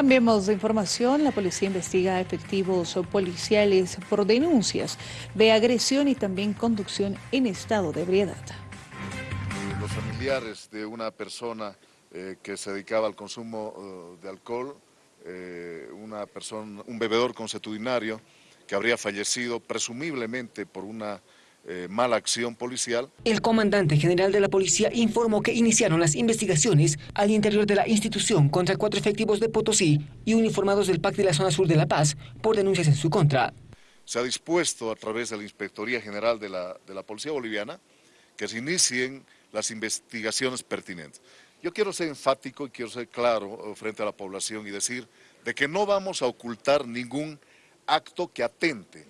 Cambiemos de información. La policía investiga efectivos policiales por denuncias de agresión y también conducción en estado de ebriedad. Los familiares de una persona eh, que se dedicaba al consumo eh, de alcohol, eh, una persona, un bebedor consuetudinario que habría fallecido presumiblemente por una eh, mala acción policial. El comandante general de la policía informó que iniciaron las investigaciones al interior de la institución contra cuatro efectivos de Potosí y uniformados del PAC de la zona sur de La Paz por denuncias en su contra. Se ha dispuesto a través de la Inspectoría General de la, de la Policía Boliviana que se inicien las investigaciones pertinentes. Yo quiero ser enfático y quiero ser claro eh, frente a la población y decir de que no vamos a ocultar ningún acto que atente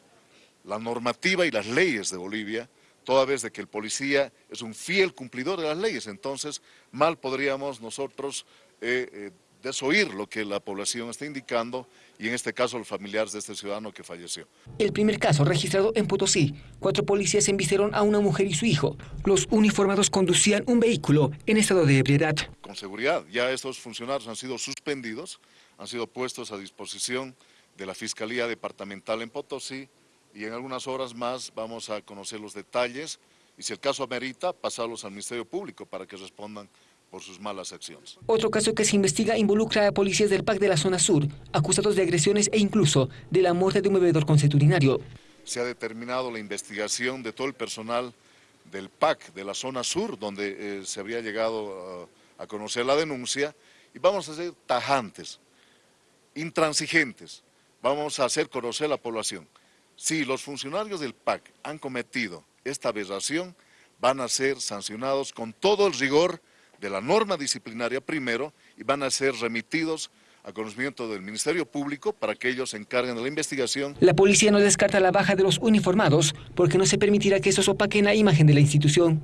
la normativa y las leyes de Bolivia, toda vez de que el policía es un fiel cumplidor de las leyes, entonces mal podríamos nosotros eh, eh, desoír lo que la población está indicando y en este caso los familiares de este ciudadano que falleció. El primer caso registrado en Potosí, cuatro policías embistieron a una mujer y su hijo. Los uniformados conducían un vehículo en estado de ebriedad. Con seguridad, ya estos funcionarios han sido suspendidos, han sido puestos a disposición de la Fiscalía Departamental en Potosí y en algunas horas más vamos a conocer los detalles y si el caso amerita, pasarlos al Ministerio Público para que respondan por sus malas acciones. Otro caso que se investiga involucra a policías del PAC de la zona sur, acusados de agresiones e incluso de la muerte de un bebedor conceturinario. Se ha determinado la investigación de todo el personal del PAC de la zona sur, donde eh, se habría llegado a conocer la denuncia, y vamos a ser tajantes, intransigentes, vamos a hacer conocer a la población si los funcionarios del PAC han cometido esta aberración, van a ser sancionados con todo el rigor de la norma disciplinaria primero y van a ser remitidos a conocimiento del Ministerio Público para que ellos se encarguen de la investigación. La policía no descarta la baja de los uniformados porque no se permitirá que estos opaquen la imagen de la institución.